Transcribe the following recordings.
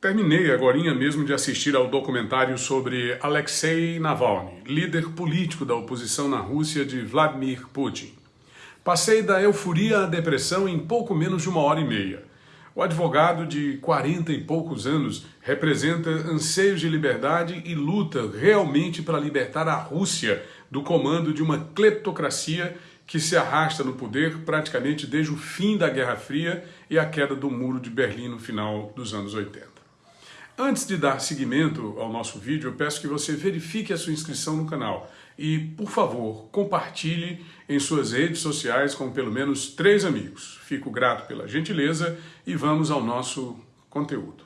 Terminei agora mesmo de assistir ao documentário sobre Alexei Navalny, líder político da oposição na Rússia de Vladimir Putin. Passei da euforia à depressão em pouco menos de uma hora e meia. O advogado de 40 e poucos anos representa anseios de liberdade e luta realmente para libertar a Rússia do comando de uma cleptocracia que se arrasta no poder praticamente desde o fim da Guerra Fria e a queda do Muro de Berlim no final dos anos 80. Antes de dar seguimento ao nosso vídeo, eu peço que você verifique a sua inscrição no canal e, por favor, compartilhe em suas redes sociais com pelo menos três amigos. Fico grato pela gentileza e vamos ao nosso conteúdo.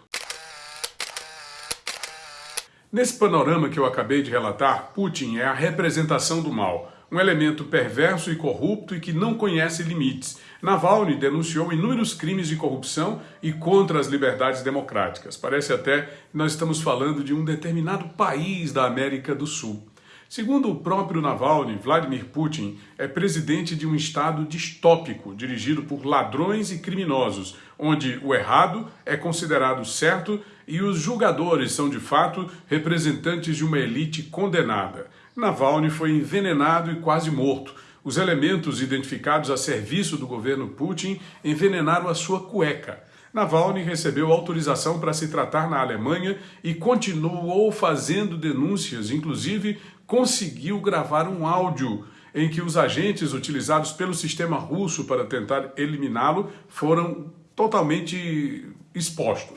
Nesse panorama que eu acabei de relatar, Putin é a representação do mal, um elemento perverso e corrupto e que não conhece limites. Navalny denunciou inúmeros crimes de corrupção e contra as liberdades democráticas. Parece até que nós estamos falando de um determinado país da América do Sul. Segundo o próprio Navalny, Vladimir Putin é presidente de um Estado distópico, dirigido por ladrões e criminosos, onde o errado é considerado certo e os julgadores são, de fato, representantes de uma elite condenada. Navalny foi envenenado e quase morto. Os elementos identificados a serviço do governo Putin envenenaram a sua cueca. Navalny recebeu autorização para se tratar na Alemanha e continuou fazendo denúncias, inclusive conseguiu gravar um áudio em que os agentes utilizados pelo sistema russo para tentar eliminá-lo foram totalmente expostos.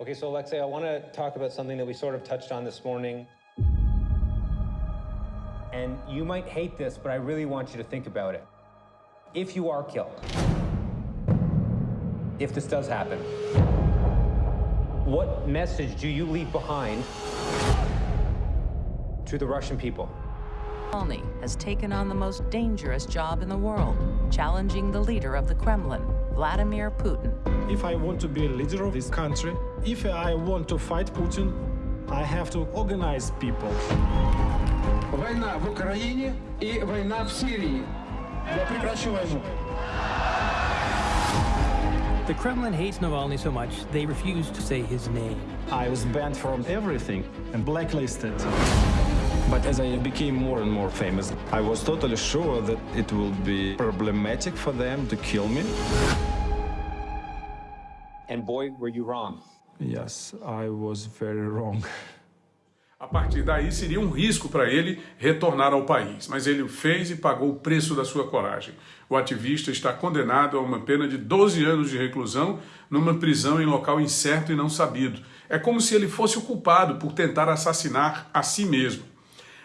Okay, so Alexei, I want to talk about something that we sort of touched on this morning. And you might hate this, but I really want you to think about it. If you are killed, if this does happen, what message do you leave behind to the Russian people? Navalny has taken on the most dangerous job in the world, challenging the leader of the Kremlin, Vladimir Putin. If I want to be a leader of this country, if I want to fight Putin, I have to organize people. Война в Украине и война в Сирии. Я прекращу войну. The Kremlin hates Navalny so much, they refuse to say his name. I was banned from everything and blacklisted. But as I became more and more famous, I was totally sure that it will be problematic for them to kill me. And boy, were you wrong. Yes, I was very wrong. A partir daí seria um risco para ele retornar ao país, mas ele o fez e pagou o preço da sua coragem. O ativista está condenado a uma pena de 12 anos de reclusão numa prisão em local incerto e não sabido. É como se ele fosse o culpado por tentar assassinar a si mesmo.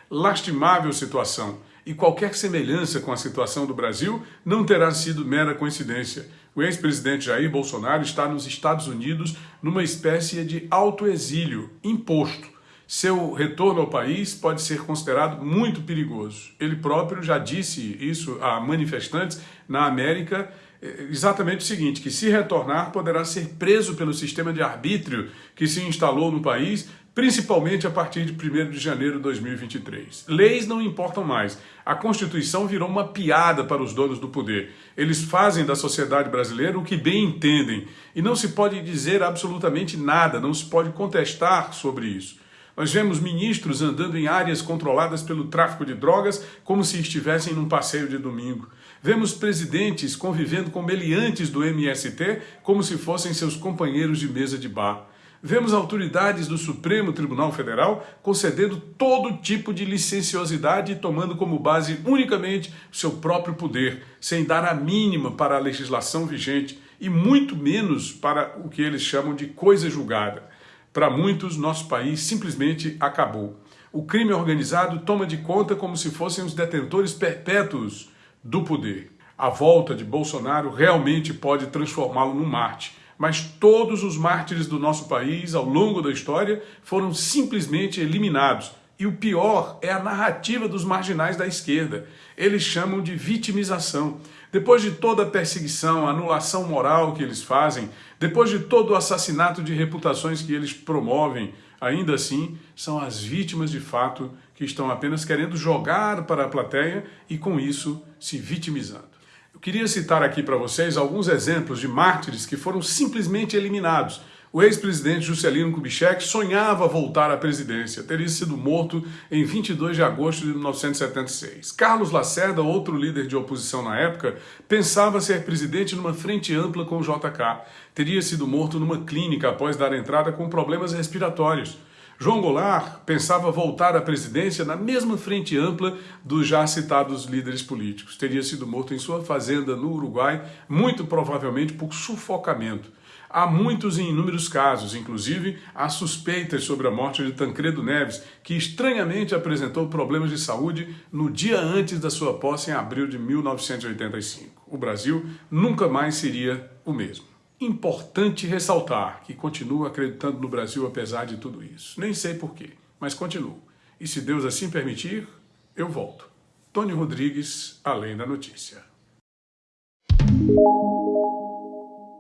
Lastimável situação, e qualquer semelhança com a situação do Brasil não terá sido mera coincidência. O ex-presidente Jair Bolsonaro está nos Estados Unidos numa espécie de autoexílio imposto seu retorno ao país pode ser considerado muito perigoso. Ele próprio já disse isso a manifestantes na América, eh, exatamente o seguinte, que se retornar poderá ser preso pelo sistema de arbítrio que se instalou no país, principalmente a partir de 1 de janeiro de 2023. Leis não importam mais. A Constituição virou uma piada para os donos do poder. Eles fazem da sociedade brasileira o que bem entendem. E não se pode dizer absolutamente nada, não se pode contestar sobre isso. Nós vemos ministros andando em áreas controladas pelo tráfico de drogas como se estivessem num passeio de domingo. Vemos presidentes convivendo com meliantes do MST como se fossem seus companheiros de mesa de bar. Vemos autoridades do Supremo Tribunal Federal concedendo todo tipo de licenciosidade e tomando como base unicamente seu próprio poder, sem dar a mínima para a legislação vigente e muito menos para o que eles chamam de coisa julgada. Para muitos, nosso país simplesmente acabou. O crime organizado toma de conta como se fossem os detentores perpétuos do poder. A volta de Bolsonaro realmente pode transformá-lo num Marte, mas todos os mártires do nosso país ao longo da história foram simplesmente eliminados. E o pior é a narrativa dos marginais da esquerda. Eles chamam de vitimização. Depois de toda a perseguição, anulação moral que eles fazem, depois de todo o assassinato de reputações que eles promovem, ainda assim são as vítimas de fato que estão apenas querendo jogar para a plateia e com isso se vitimizando. Eu queria citar aqui para vocês alguns exemplos de mártires que foram simplesmente eliminados. O ex-presidente Juscelino Kubitschek sonhava voltar à presidência. Teria sido morto em 22 de agosto de 1976. Carlos Lacerda, outro líder de oposição na época, pensava ser presidente numa frente ampla com o JK. Teria sido morto numa clínica após dar entrada com problemas respiratórios. João Goulart pensava voltar à presidência na mesma frente ampla dos já citados líderes políticos. Teria sido morto em sua fazenda no Uruguai, muito provavelmente por sufocamento. Há muitos e inúmeros casos, inclusive há suspeitas sobre a morte de Tancredo Neves, que estranhamente apresentou problemas de saúde no dia antes da sua posse em abril de 1985. O Brasil nunca mais seria o mesmo. Importante ressaltar que continuo acreditando no Brasil apesar de tudo isso. Nem sei porquê, mas continuo. E se Deus assim permitir, eu volto. Tony Rodrigues, Além da Notícia.